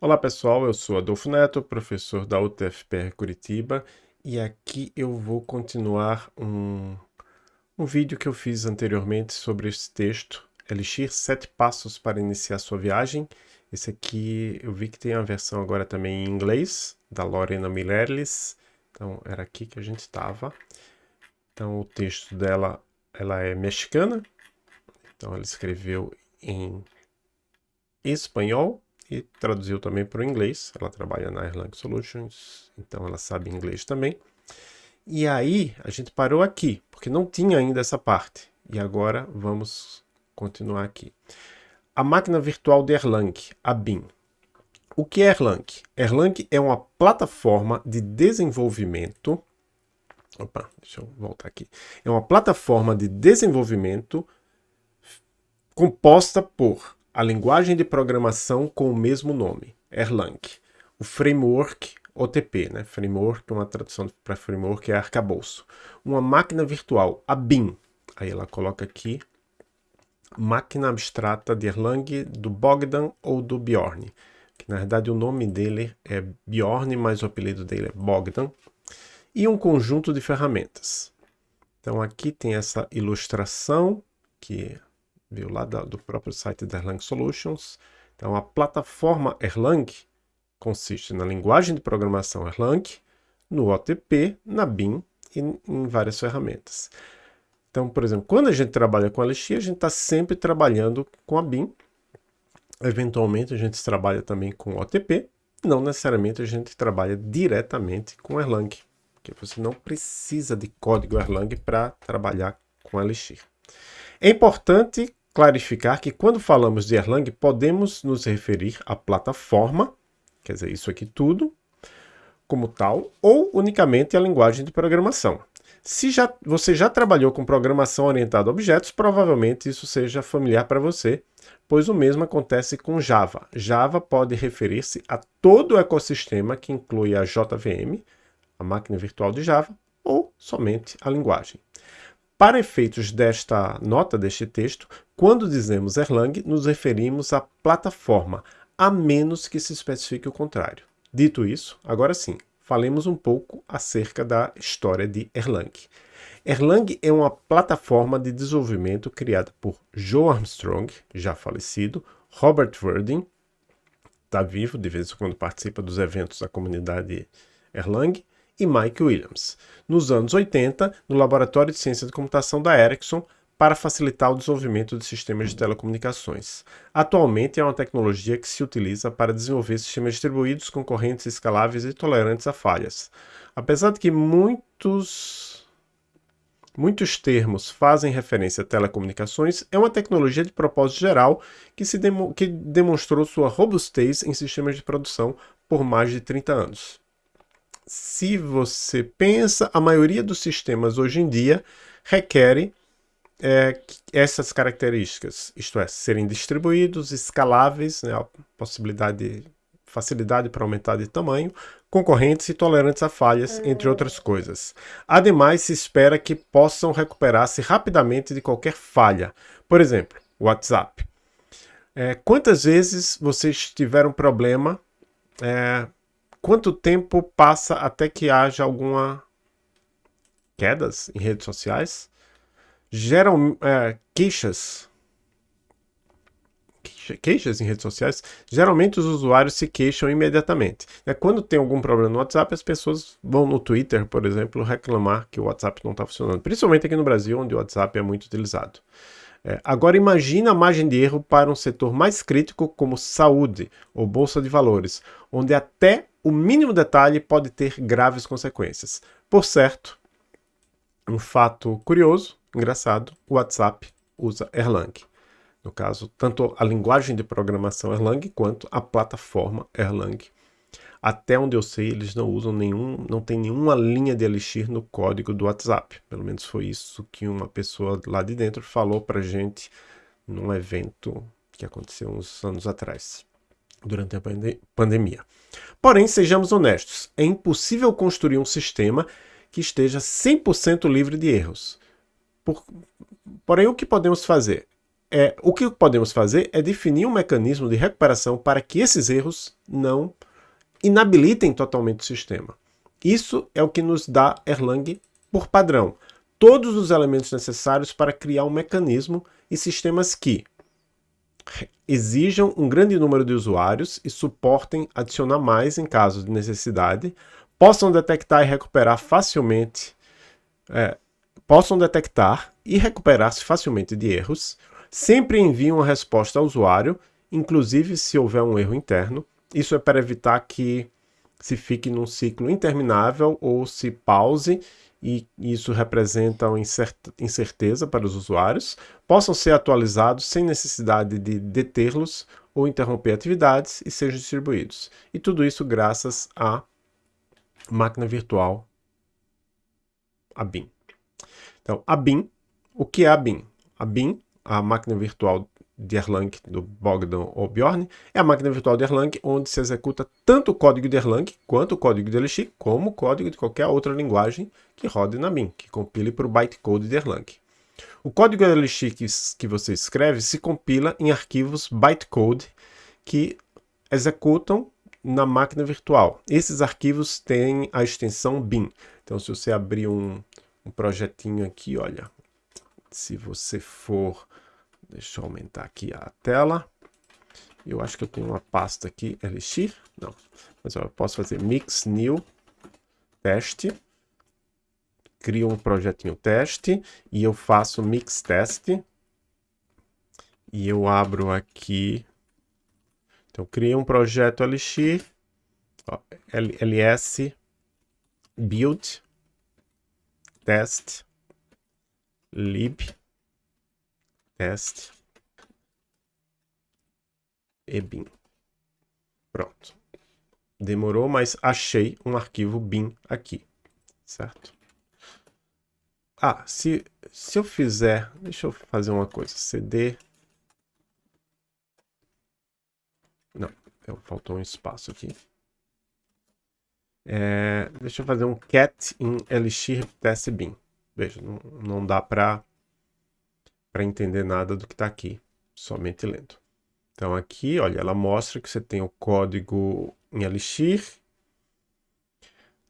Olá pessoal, eu sou Adolfo Neto, professor da UTFPR Curitiba e aqui eu vou continuar um, um vídeo que eu fiz anteriormente sobre esse texto, Elixir 7 passos para iniciar sua viagem. Esse aqui eu vi que tem a versão agora também em inglês, da Lorena Milerlis, então era aqui que a gente estava. Então o texto dela ela é mexicana, então ela escreveu em espanhol, e traduziu também para o inglês. Ela trabalha na Erlang Solutions, então ela sabe inglês também. E aí a gente parou aqui, porque não tinha ainda essa parte. E agora vamos continuar aqui. A máquina virtual de Erlang, a BIM. O que é Erlang? Erlang é uma plataforma de desenvolvimento Opa, deixa eu voltar aqui. É uma plataforma de desenvolvimento composta por a linguagem de programação com o mesmo nome, Erlang. O framework OTP, né? Framework, uma tradução para framework é arcabouço. Uma máquina virtual, a BIM. Aí ela coloca aqui, máquina abstrata de Erlang do Bogdan ou do Bjorn. Que na verdade o nome dele é Bjorn, mas o apelido dele é Bogdan. E um conjunto de ferramentas. Então aqui tem essa ilustração que viu lá do próprio site da Erlang Solutions. Então, a plataforma Erlang consiste na linguagem de programação Erlang, no OTP, na BIM e em várias ferramentas. Então, por exemplo, quando a gente trabalha com Elixir, a gente está sempre trabalhando com a BIM. Eventualmente, a gente trabalha também com OTP. Não necessariamente a gente trabalha diretamente com Erlang, porque você não precisa de código Erlang para trabalhar com Elixir. É importante clarificar que quando falamos de Erlang, podemos nos referir à plataforma, quer dizer, isso aqui tudo, como tal, ou unicamente à linguagem de programação. Se já, você já trabalhou com programação orientada a objetos, provavelmente isso seja familiar para você, pois o mesmo acontece com Java. Java pode referir-se a todo o ecossistema que inclui a JVM, a máquina virtual de Java, ou somente a linguagem. Para efeitos desta nota, deste texto, quando dizemos Erlang, nos referimos à plataforma, a menos que se especifique o contrário. Dito isso, agora sim, falemos um pouco acerca da história de Erlang. Erlang é uma plataforma de desenvolvimento criada por Joe Armstrong, já falecido, Robert Verdin, está vivo, de vez em quando participa dos eventos da comunidade Erlang, e Mike Williams, nos anos 80, no Laboratório de Ciência de Computação da Ericsson, para facilitar o desenvolvimento de sistemas de telecomunicações. Atualmente é uma tecnologia que se utiliza para desenvolver sistemas distribuídos, concorrentes, escaláveis e tolerantes a falhas. Apesar de que muitos, muitos termos fazem referência a telecomunicações, é uma tecnologia de propósito geral que, se demo, que demonstrou sua robustez em sistemas de produção por mais de 30 anos se você pensa, a maioria dos sistemas hoje em dia requerem é, essas características, isto é, serem distribuídos, escaláveis, né, a possibilidade, facilidade para aumentar de tamanho, concorrentes e tolerantes a falhas, entre outras coisas. Ademais, se espera que possam recuperar-se rapidamente de qualquer falha. Por exemplo, WhatsApp. É, quantas vezes vocês tiveram problema é, quanto tempo passa até que haja alguma quedas em redes sociais? Geram é, queixas queixas em redes sociais, geralmente os usuários se queixam imediatamente. É, quando tem algum problema no WhatsApp, as pessoas vão no Twitter, por exemplo, reclamar que o WhatsApp não está funcionando. Principalmente aqui no Brasil, onde o WhatsApp é muito utilizado. É, agora imagine a margem de erro para um setor mais crítico como saúde ou bolsa de valores, onde até o mínimo detalhe pode ter graves consequências. Por certo, um fato curioso, engraçado, o WhatsApp usa Erlang. No caso, tanto a linguagem de programação Erlang quanto a plataforma Erlang. Até onde eu sei, eles não usam nenhum, não tem nenhuma linha de Elixir no código do WhatsApp. Pelo menos foi isso que uma pessoa lá de dentro falou para gente num evento que aconteceu uns anos atrás durante a pande pandemia. Porém, sejamos honestos, é impossível construir um sistema que esteja 100% livre de erros. Por... Porém, o que podemos fazer? é, o que podemos fazer é definir um mecanismo de recuperação para que esses erros não inabilitem totalmente o sistema. Isso é o que nos dá Erlang por padrão. Todos os elementos necessários para criar um mecanismo e sistemas que exijam um grande número de usuários e suportem adicionar mais em caso de necessidade, possam detectar e recuperar facilmente, é, possam detectar e recuperar-se facilmente de erros, sempre enviam uma resposta ao usuário, inclusive se houver um erro interno. Isso é para evitar que se fique num ciclo interminável ou se pause e isso representa uma incerteza para os usuários, possam ser atualizados sem necessidade de detê-los ou interromper atividades e sejam distribuídos. E tudo isso graças à máquina virtual, a BIM. Então, a BIM, o que é a BIM? A BIM, a máquina virtual de Erlang do Bogdan ou Bjorn, é a máquina virtual de Erlang onde se executa tanto o código de Erlang quanto o código de Elixir, como o código de qualquer outra linguagem que rode na BIM, que compile para o bytecode de Erlang. O código de Elixir que, que você escreve se compila em arquivos bytecode que executam na máquina virtual. Esses arquivos têm a extensão bin. Então, se você abrir um, um projetinho aqui, olha, se você for Deixa eu aumentar aqui a tela. Eu acho que eu tenho uma pasta aqui, Elixir. Não, mas eu posso fazer mix new teste. Crio um projetinho teste e eu faço mix teste. E eu abro aqui. Então, criei um projeto Elixir. Ó, ls build test lib teste e bin. Pronto. Demorou, mas achei um arquivo bin aqui, certo? Ah, se, se eu fizer... Deixa eu fazer uma coisa. cd... Não, faltou um espaço aqui. É, deixa eu fazer um cat em elixir test bin. Veja, não, não dá para entender nada do que está aqui, somente lendo. Então aqui, olha, ela mostra que você tem o código em Elixir,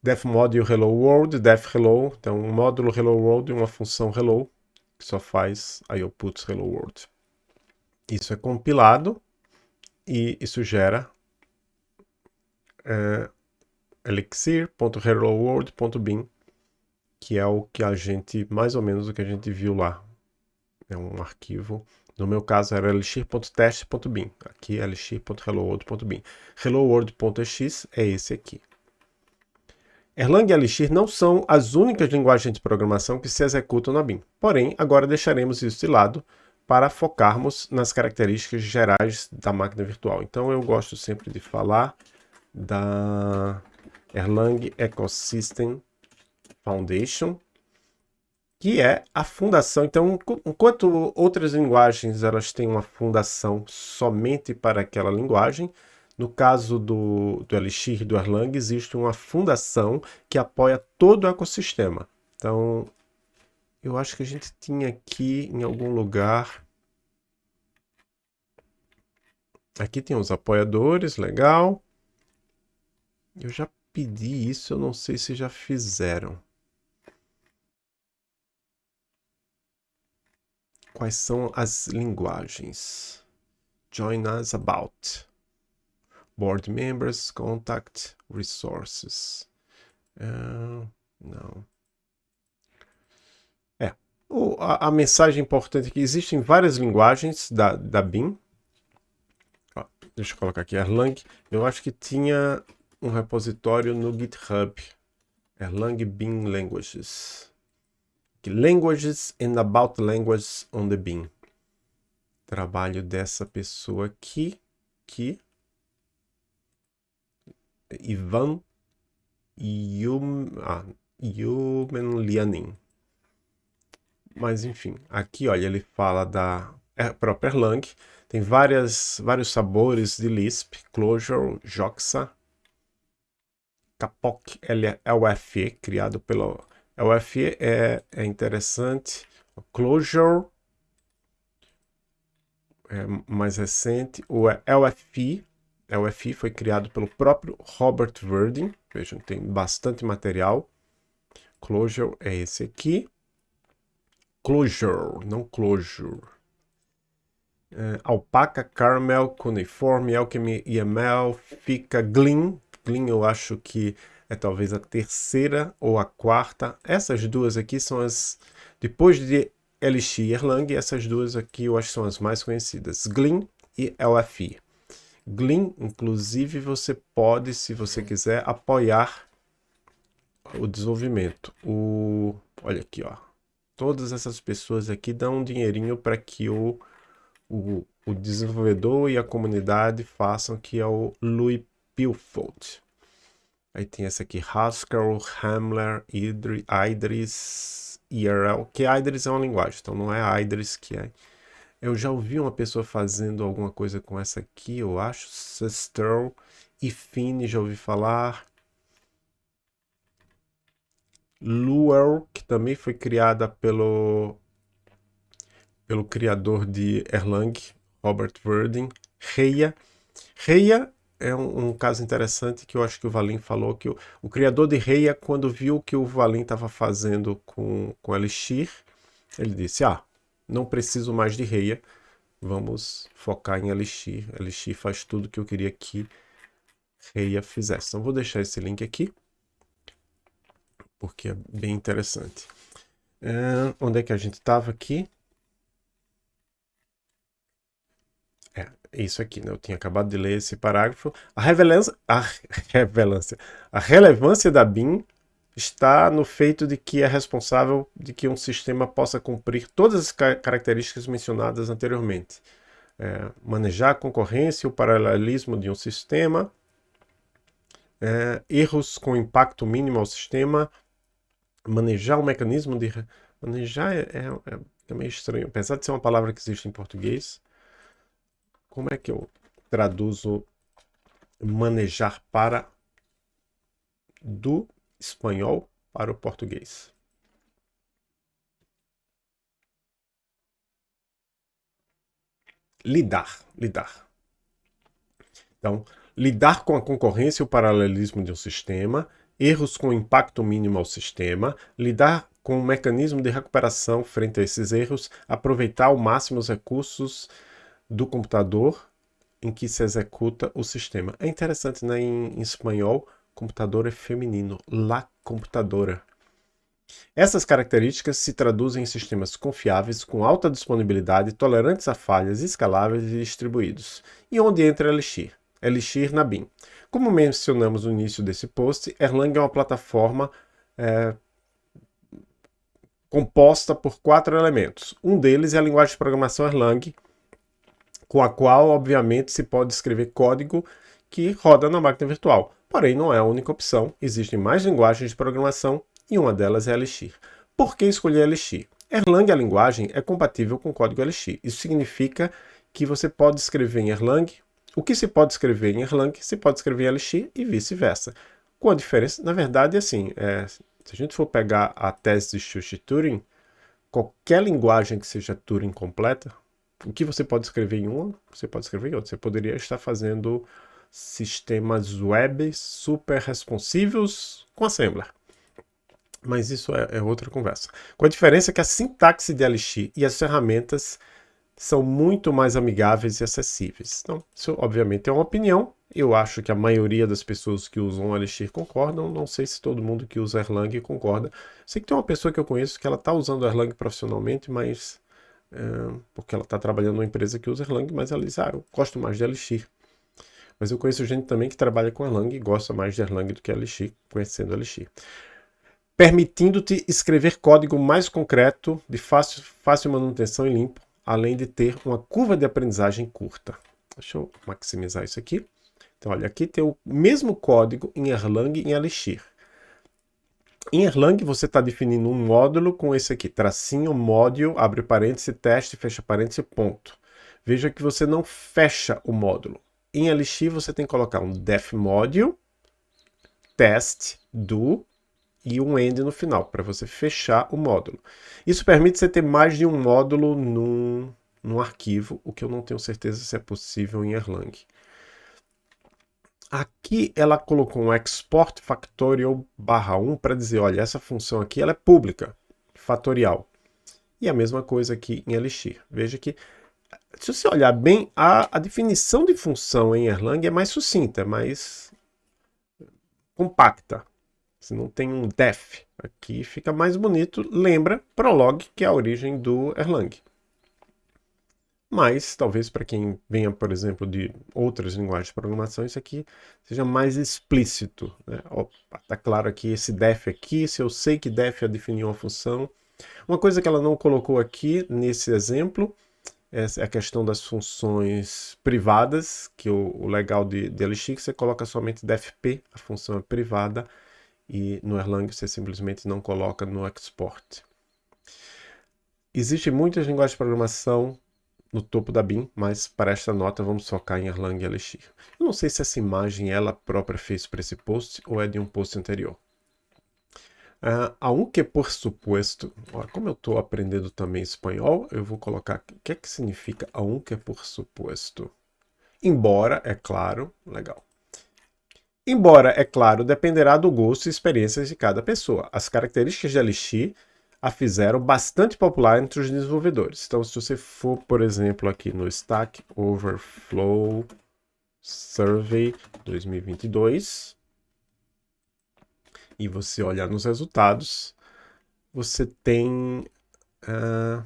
def module hello world, def hello, então um módulo hello world e uma função hello, que só faz outputs hello world. Isso é compilado e isso gera é, elixir.helloworld.bin, que é o que a gente, mais ou menos o que a gente viu lá, é um arquivo. No meu caso era elixir.test.bin. Aqui é elixir.helloworld.bin. Helloworld.ex é esse aqui. Erlang e Elixir não são as únicas linguagens de programação que se executam na BIM. Porém, agora deixaremos isso de lado para focarmos nas características gerais da máquina virtual. Então eu gosto sempre de falar da Erlang Ecosystem Foundation, que é a fundação. Então, enquanto outras linguagens elas têm uma fundação somente para aquela linguagem, no caso do, do Elixir do Erlang, existe uma fundação que apoia todo o ecossistema. Então, eu acho que a gente tinha aqui em algum lugar... Aqui tem os apoiadores, legal. Eu já pedi isso, eu não sei se já fizeram. Quais são as linguagens? Join us about. Board members, contact, resources. Uh, não. É. O, a, a, mensagem importante é que existem várias linguagens da, da BIM. Deixa eu colocar aqui Erlang. Eu acho que tinha um repositório no GitHub. Erlang BIM Languages. Languages and About Languages on the Beam. Trabalho dessa pessoa aqui, que Ivan Yum, ah, Yumenlianin. Mas enfim, aqui olha, ele fala da é, própria Erlang, tem várias, vários sabores de Lisp, Clojure, Joxa, Kapok LFE, criado pelo a UFE é, é interessante. Clojure. é, mais recente, o LFI. LFI foi criado pelo próprio Robert Verdin. Vejam, tem bastante material. Clojure é esse aqui. Clojure, não Clojure. É, alpaca, Caramel, Cuneiforme, Alchemy, EML, Fica, Gleam. Gleam eu acho que é talvez a terceira ou a quarta. Essas duas aqui são as... Depois de Elixir e Erlang, essas duas aqui eu acho que são as mais conhecidas. Gleam e LFI. Gleam, inclusive, você pode, se você quiser, apoiar o desenvolvimento. O, olha aqui, ó. Todas essas pessoas aqui dão um dinheirinho para que o, o, o, desenvolvedor e a comunidade façam, que é o Louis Pilfold. Aí tem essa aqui, Haskell, Hamler, Idris, Idris, IRL, que Idris é uma linguagem, então não é Idris que é. Eu já ouvi uma pessoa fazendo alguma coisa com essa aqui, eu acho, Sister e Fini, já ouvi falar. Luer, que também foi criada pelo, pelo criador de Erlang, Robert Verdin. Reia. Reia é um, um, caso interessante que eu acho que o Valim falou, que o, o criador de Reia, quando viu que o Valim estava fazendo com, com Elixir, ele disse, ah, não preciso mais de Reia, vamos focar em Elixir. Elixir faz tudo que eu queria que Reia fizesse. Então vou deixar esse link aqui porque é bem interessante. É, onde é que a gente estava aqui? É, isso aqui, né? Eu tinha acabado de ler esse parágrafo. A relevância, a relevância, a relevância da BIM está no feito de que é responsável de que um sistema possa cumprir todas as características mencionadas anteriormente. É, manejar a concorrência e o paralelismo de um sistema, é, erros com impacto mínimo ao sistema, manejar o mecanismo de... Manejar é, é, é meio estranho. Apesar de ser uma palavra que existe em português, como é que eu traduzo manejar para do espanhol para o português? Lidar, lidar. Então, lidar com a concorrência e o paralelismo de um sistema, erros com impacto mínimo ao sistema, lidar com o mecanismo de recuperação frente a esses erros, aproveitar ao máximo os recursos do computador em que se executa o sistema. É interessante, né? em, em espanhol, computador é feminino, la computadora. Essas características se traduzem em sistemas confiáveis, com alta disponibilidade, tolerantes a falhas, escaláveis e distribuídos. E onde entra Elixir? Elixir na BIM. Como mencionamos no início desse post, Erlang é uma plataforma é, composta por quatro elementos. Um deles é a linguagem de programação Erlang, com a qual, obviamente, se pode escrever código que roda na máquina virtual. Porém, não é a única opção, existem mais linguagens de programação e uma delas é Elixir. Por que escolher Elixir? Erlang, a linguagem, é compatível com código Elixir. Isso significa que você pode escrever em Erlang o que se pode escrever em Erlang, se pode escrever em Elixir e vice-versa. Com a diferença, na verdade, assim, é, se a gente for pegar a tese de Schuster-Turing, qualquer linguagem que seja Turing completa, o que você pode escrever em uma, você pode escrever em outra. Você poderia estar fazendo sistemas web super responsivos com Assembler. Mas isso é, é outra conversa. Com a diferença que a sintaxe de Elixir e as ferramentas são muito mais amigáveis e acessíveis. Então, isso obviamente é uma opinião. Eu acho que a maioria das pessoas que usam Elixir concordam. Não sei se todo mundo que usa Erlang concorda. Sei que tem uma pessoa que eu conheço que ela está usando Erlang profissionalmente, mas... É, porque ela está trabalhando numa empresa que usa Erlang, mas ela diz, ah, eu gosto mais de Elixir. Mas eu conheço gente também que trabalha com Erlang e gosta mais de Erlang do que Elixir, conhecendo Elixir. Permitindo-te escrever código mais concreto, de fácil, fácil manutenção e limpo, além de ter uma curva de aprendizagem curta. Deixa eu maximizar isso aqui. Então, olha, aqui tem o mesmo código em Erlang e em Elixir. Em Erlang, você está definindo um módulo com esse aqui, tracinho, módulo, abre parênteses, teste, fecha parênteses, ponto. Veja que você não fecha o módulo. Em Elixir, você tem que colocar um def module, test, do, e um end no final, para você fechar o módulo. Isso permite você ter mais de um módulo num, num arquivo, o que eu não tenho certeza se é possível em Erlang. Aqui ela colocou um export factorial barra 1 para dizer, olha, essa função aqui ela é pública, fatorial. E a mesma coisa aqui em Elixir. Veja que, se você olhar bem, a, a definição de função em Erlang é mais sucinta, mais compacta. Você não tem um def. Aqui fica mais bonito. Lembra Prolog, que é a origem do Erlang mas talvez para quem venha, por exemplo, de outras linguagens de programação, isso aqui seja mais explícito. Né? Está claro aqui esse def aqui, se eu sei que def é definir uma função. Uma coisa que ela não colocou aqui nesse exemplo é a questão das funções privadas, que o, o legal de, de que você coloca somente defp, a função é privada, e no Erlang você simplesmente não coloca no export. Existem muitas linguagens de programação no topo da BIM, mas para esta nota vamos focar em Erlang e Elixir. Eu não sei se essa imagem ela própria fez para esse post ou é de um post anterior. Uh, aunque por supuesto, como eu estou aprendendo também espanhol, eu vou colocar o que é que significa aunque por supuesto. Embora, é claro, legal. Embora, é claro, dependerá do gosto e experiências de cada pessoa. As características de Elixir a fizeram bastante popular entre os desenvolvedores. Então, se você for, por exemplo, aqui no Stack Overflow Survey 2022 e você olhar nos resultados, você tem uh,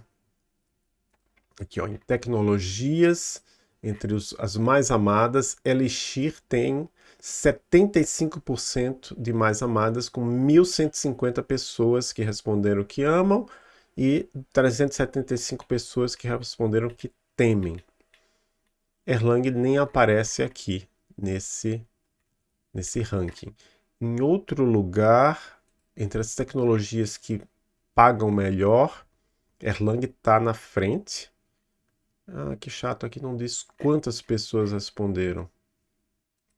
aqui ó, em tecnologias, entre os, as mais amadas, Elixir tem 75% de mais amadas, com 1.150 pessoas que responderam que amam e 375 pessoas que responderam que temem. Erlang nem aparece aqui nesse, nesse ranking. Em outro lugar, entre as tecnologias que pagam melhor, Erlang está na frente. Ah, que chato, aqui não diz quantas pessoas responderam.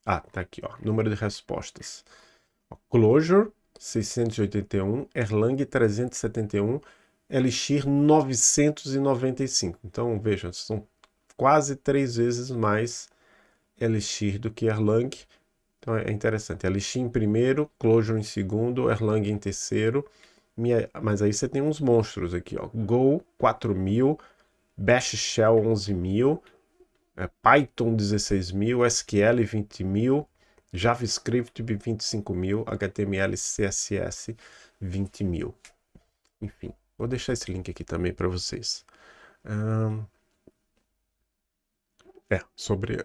Ah, tá aqui, ó. Número de respostas. Clojure, 681. Erlang, 371. Elixir, 995. Então, vejam, são quase três vezes mais Elixir do que Erlang. Então, é interessante. Elixir em primeiro, Clojure em segundo, Erlang em terceiro. Mas aí você tem uns monstros aqui, ó. Go, 4.000. Bash Shell, 11.000 é, Python 16 mil, SQL 20 mil, JavaScript 25 mil, HTML CSS 20 mil. Enfim, vou deixar esse link aqui também para vocês. é, sobre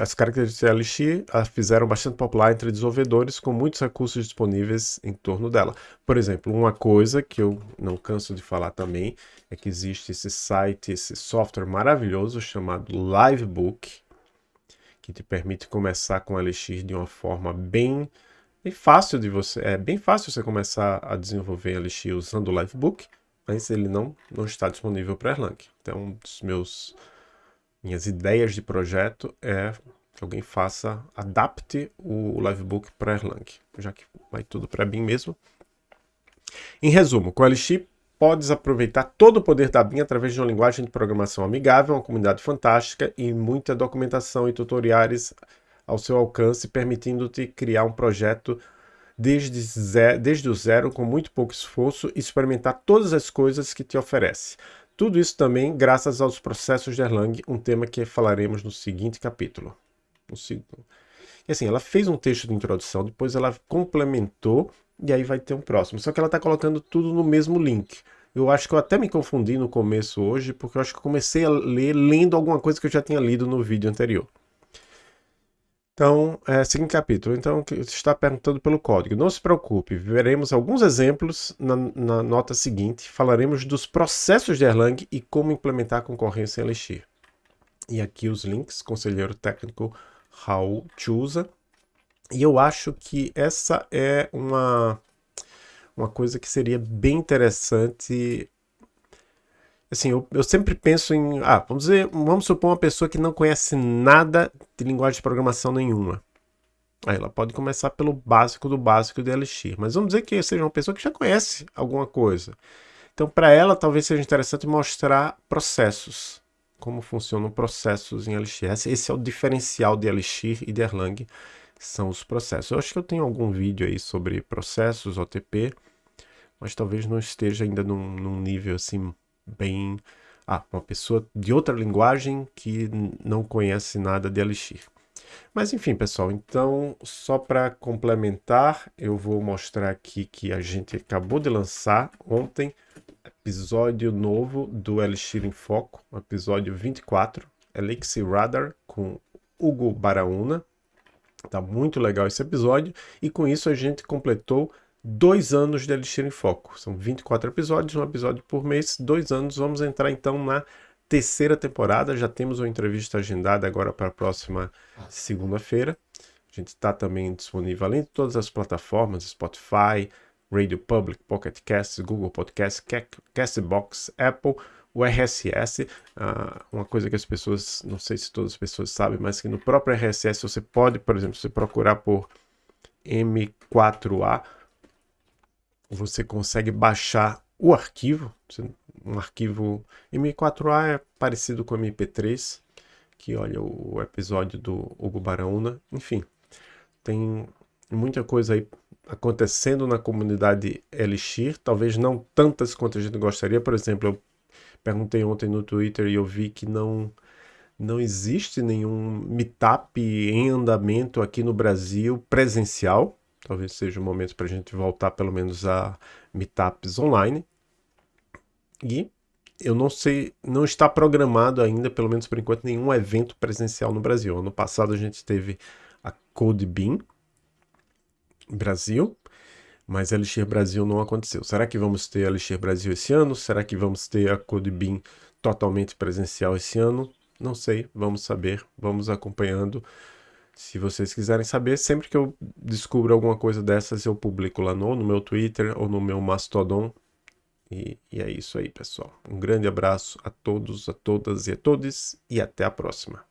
as características de Elixir a fizeram bastante popular entre desenvolvedores com muitos recursos disponíveis em torno dela. Por exemplo, uma coisa que eu não canso de falar também é que existe esse site, esse software maravilhoso chamado Livebook, que te permite começar com Elixir de uma forma bem, bem fácil de você, é bem fácil você começar a desenvolver Elixir usando o Livebook, mas ele não, não está disponível para Erlang. Então, um dos meus minhas ideias de projeto é que alguém faça, adapte o Livebook para Erlang, já que vai tudo para BIM mesmo. Em resumo, com o Elixir podes aproveitar todo o poder da BIM através de uma linguagem de programação amigável, uma comunidade fantástica e muita documentação e tutoriais ao seu alcance, permitindo-te criar um projeto desde, zero, desde o zero, com muito pouco esforço e experimentar todas as coisas que te oferece. Tudo isso também graças aos processos de Erlang, um tema que falaremos no seguinte capítulo. No segundo. E assim, ela fez um texto de introdução, depois ela complementou e aí vai ter um próximo. Só que ela está colocando tudo no mesmo link. Eu acho que eu até me confundi no começo hoje, porque eu acho que eu comecei a ler lendo alguma coisa que eu já tinha lido no vídeo anterior. Então, é, seguinte capítulo. Então, está perguntando pelo código. Não se preocupe, veremos alguns exemplos na, na, nota seguinte. Falaremos dos processos de Erlang e como implementar a concorrência em Elixir. E aqui os links, conselheiro técnico Raul Chusa. E eu acho que essa é uma, uma coisa que seria bem interessante assim, eu, eu, sempre penso em, ah, vamos dizer, vamos supor uma pessoa que não conhece nada de linguagem de programação nenhuma. Aí ela pode começar pelo básico do básico de Elixir, mas vamos dizer que seja uma pessoa que já conhece alguma coisa. Então, para ela, talvez seja interessante mostrar processos. como funcionam processos em Elixir. Esse é o diferencial de Elixir e de Erlang, são os processos. Eu acho que eu tenho algum vídeo aí sobre processos, OTP, mas talvez não esteja ainda num, num nível assim bem... Ah, uma pessoa de outra linguagem que não conhece nada de Elixir. Mas enfim, pessoal, então só para complementar, eu vou mostrar aqui que a gente acabou de lançar ontem episódio novo do Elixir em Foco, episódio 24, Elixir Radar, com Hugo Baraúna. Tá muito legal esse episódio, e com isso a gente completou dois anos de Elixir em Foco. São 24 episódios, um episódio por mês, dois anos. Vamos entrar então na terceira temporada. Já temos uma entrevista agendada agora para a próxima segunda-feira. A gente está também disponível além de todas as plataformas, Spotify, Radio Public, Pocket Casts, Google Podcasts, Castbox, Apple, o RSS, ah, uma coisa que as pessoas, não sei se todas as pessoas sabem, mas que no próprio RSS você pode, por exemplo, se procurar por M4A, você consegue baixar o arquivo, um arquivo M4A é parecido com MP3, que olha o episódio do Hugo Baraúna, enfim, tem muita coisa aí acontecendo na comunidade Elixir, talvez não tantas quanto a gente gostaria, por exemplo, eu perguntei ontem no Twitter e eu vi que não não existe nenhum meetup em andamento aqui no Brasil presencial, talvez seja o momento para a gente voltar pelo menos a meetups online, e eu não sei, não está programado ainda, pelo menos por enquanto, nenhum evento presencial no Brasil. Ano passado a gente teve a CodeBeam, Brasil, mas Elixir Brasil não aconteceu. Será que vamos ter Elixir Brasil esse ano? Será que vamos ter a CodeBeam totalmente presencial esse ano? Não sei, vamos saber, vamos acompanhando. Se vocês quiserem saber, sempre que eu descubro alguma coisa dessas, eu publico lá no, no meu Twitter ou no meu Mastodon. E, e é isso aí, pessoal. Um grande abraço a todos, a todas e a todos e até a próxima.